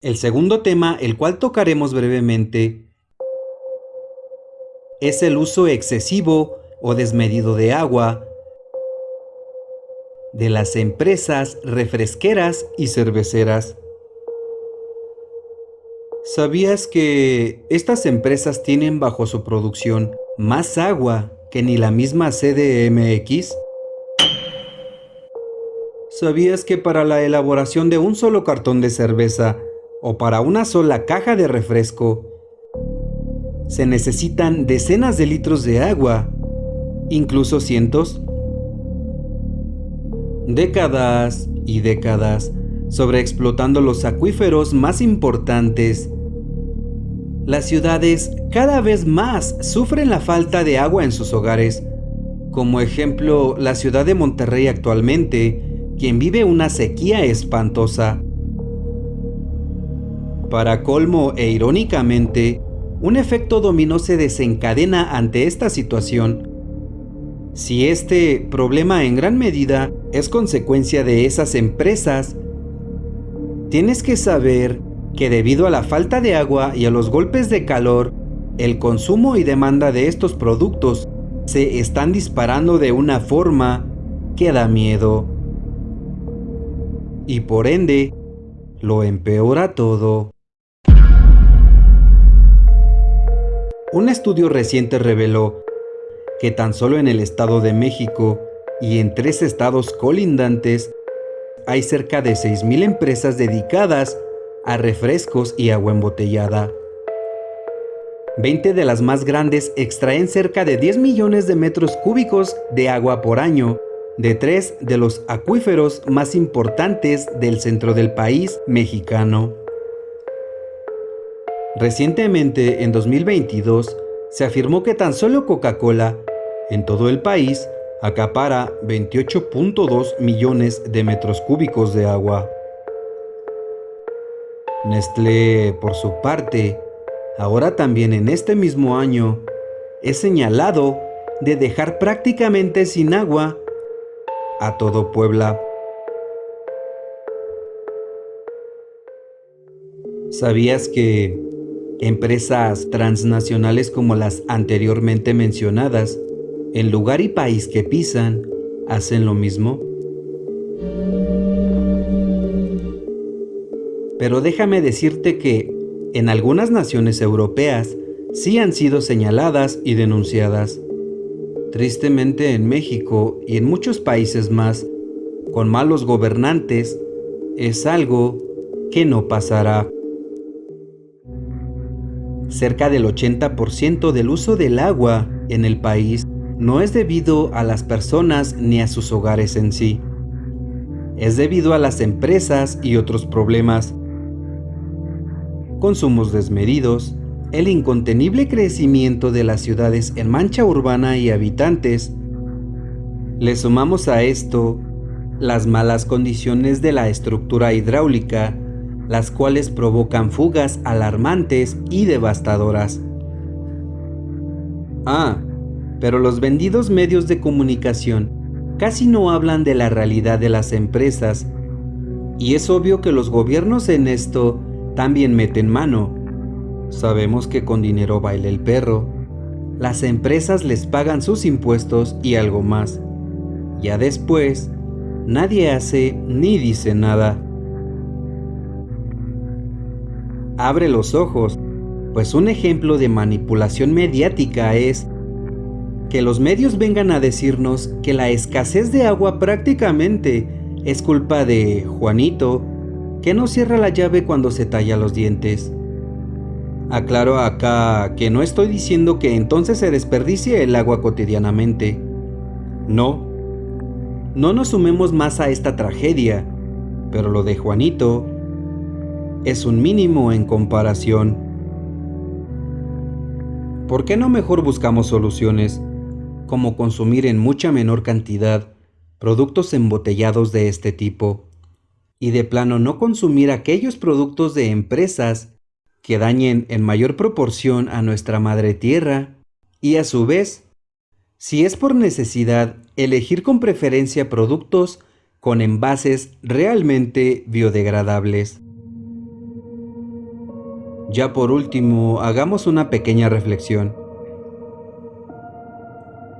El segundo tema, el cual tocaremos brevemente, es el uso excesivo o desmedido de agua de las empresas refresqueras y cerveceras. ¿Sabías que estas empresas tienen bajo su producción más agua que ni la misma CDMX? ¿Sabías que para la elaboración de un solo cartón de cerveza o para una sola caja de refresco, se necesitan decenas de litros de agua, incluso cientos. Décadas y décadas sobreexplotando los acuíferos más importantes. Las ciudades cada vez más sufren la falta de agua en sus hogares. Como ejemplo, la ciudad de Monterrey actualmente, quien vive una sequía espantosa. Para colmo e irónicamente, un efecto dominó se desencadena ante esta situación. Si este problema en gran medida es consecuencia de esas empresas, tienes que saber que debido a la falta de agua y a los golpes de calor, el consumo y demanda de estos productos se están disparando de una forma que da miedo. Y por ende, lo empeora todo. Un estudio reciente reveló que tan solo en el Estado de México y en tres estados colindantes hay cerca de 6.000 empresas dedicadas a refrescos y agua embotellada. 20 de las más grandes extraen cerca de 10 millones de metros cúbicos de agua por año de tres de los acuíferos más importantes del centro del país mexicano. Recientemente, en 2022, se afirmó que tan solo Coca-Cola, en todo el país, acapara 28.2 millones de metros cúbicos de agua. Nestlé, por su parte, ahora también en este mismo año, es señalado de dejar prácticamente sin agua a todo Puebla. ¿Sabías que Empresas transnacionales como las anteriormente mencionadas, en lugar y país que pisan, hacen lo mismo. Pero déjame decirte que en algunas naciones europeas sí han sido señaladas y denunciadas. Tristemente en México y en muchos países más, con malos gobernantes, es algo que no pasará. Cerca del 80% del uso del agua en el país no es debido a las personas ni a sus hogares en sí. Es debido a las empresas y otros problemas. Consumos desmedidos, el incontenible crecimiento de las ciudades en mancha urbana y habitantes. Le sumamos a esto las malas condiciones de la estructura hidráulica las cuales provocan fugas alarmantes y devastadoras. Ah, pero los vendidos medios de comunicación casi no hablan de la realidad de las empresas, y es obvio que los gobiernos en esto también meten mano. Sabemos que con dinero baila el perro. Las empresas les pagan sus impuestos y algo más. Ya después, nadie hace ni dice nada. Abre los ojos, pues un ejemplo de manipulación mediática es que los medios vengan a decirnos que la escasez de agua prácticamente es culpa de Juanito, que no cierra la llave cuando se talla los dientes. Aclaro acá que no estoy diciendo que entonces se desperdicie el agua cotidianamente. No. No nos sumemos más a esta tragedia, pero lo de Juanito es un mínimo en comparación. ¿Por qué no mejor buscamos soluciones como consumir en mucha menor cantidad productos embotellados de este tipo y de plano no consumir aquellos productos de empresas que dañen en mayor proporción a nuestra madre tierra y a su vez, si es por necesidad, elegir con preferencia productos con envases realmente biodegradables. Ya por último, hagamos una pequeña reflexión.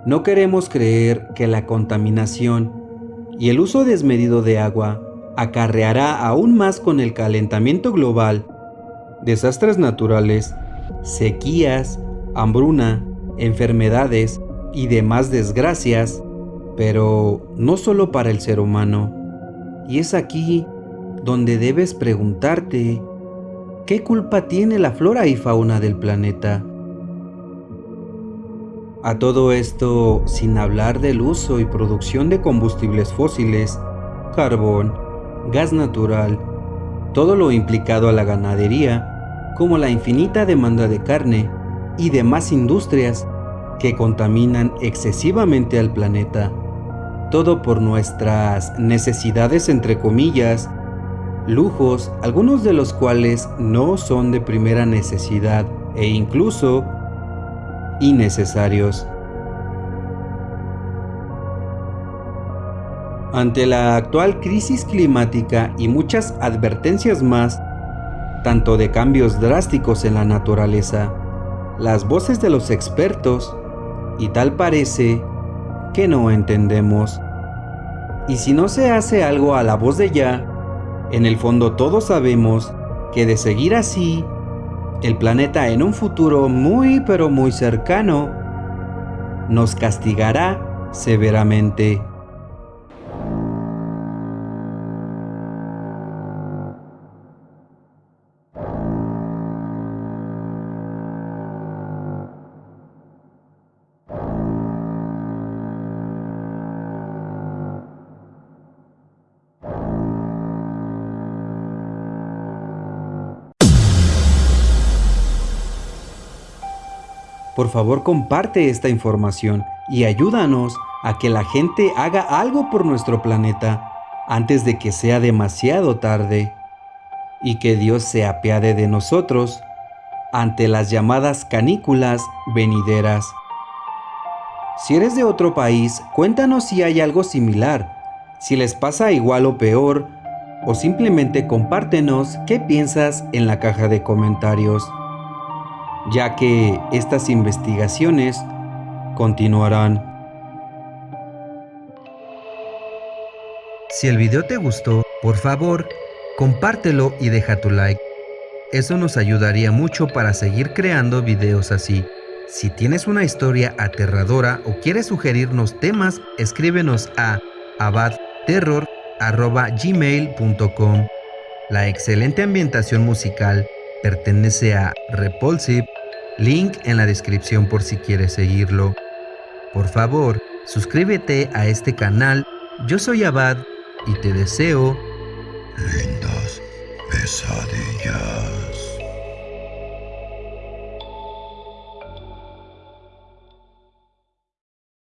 No queremos creer que la contaminación y el uso desmedido de agua acarreará aún más con el calentamiento global, desastres naturales, sequías, hambruna, enfermedades y demás desgracias, pero no solo para el ser humano. Y es aquí donde debes preguntarte, ¿qué culpa tiene la flora y fauna del planeta? A todo esto sin hablar del uso y producción de combustibles fósiles, carbón, gas natural, todo lo implicado a la ganadería, como la infinita demanda de carne y demás industrias que contaminan excesivamente al planeta. Todo por nuestras necesidades entre comillas, lujos, algunos de los cuales no son de primera necesidad e incluso innecesarios. Ante la actual crisis climática y muchas advertencias más, tanto de cambios drásticos en la naturaleza, las voces de los expertos, y tal parece que no entendemos. Y si no se hace algo a la voz de ya, en el fondo todos sabemos que de seguir así, el planeta en un futuro muy pero muy cercano nos castigará severamente. Por favor comparte esta información y ayúdanos a que la gente haga algo por nuestro planeta antes de que sea demasiado tarde. Y que Dios se apiade de nosotros ante las llamadas canículas venideras. Si eres de otro país, cuéntanos si hay algo similar, si les pasa igual o peor, o simplemente compártenos qué piensas en la caja de comentarios ya que estas investigaciones continuarán. Si el video te gustó, por favor, compártelo y deja tu like. Eso nos ayudaría mucho para seguir creando videos así. Si tienes una historia aterradora o quieres sugerirnos temas, escríbenos a abadterror.gmail.com La excelente ambientación musical pertenece a Repulsive Link en la descripción por si quieres seguirlo. Por favor, suscríbete a este canal. Yo soy Abad y te deseo lindas pesadillas.